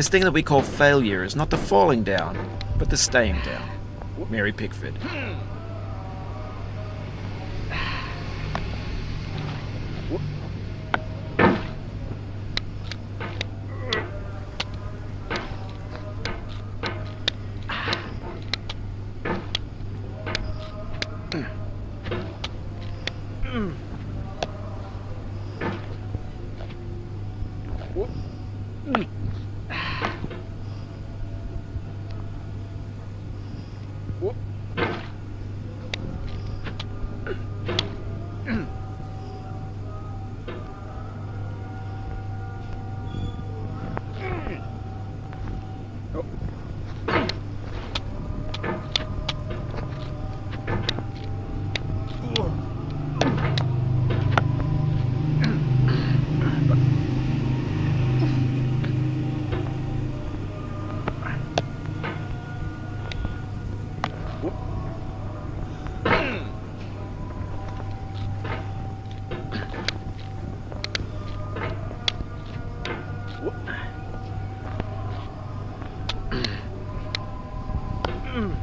This thing that we call failure is not the falling down, but the staying down. Mary Pickford. Mm. Mm-hmm. うん。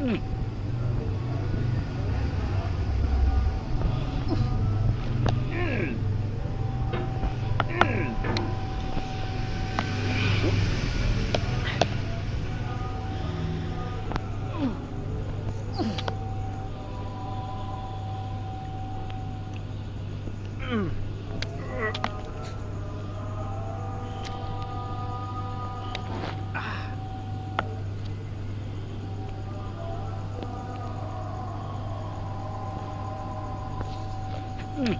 うん。うん。Whoop.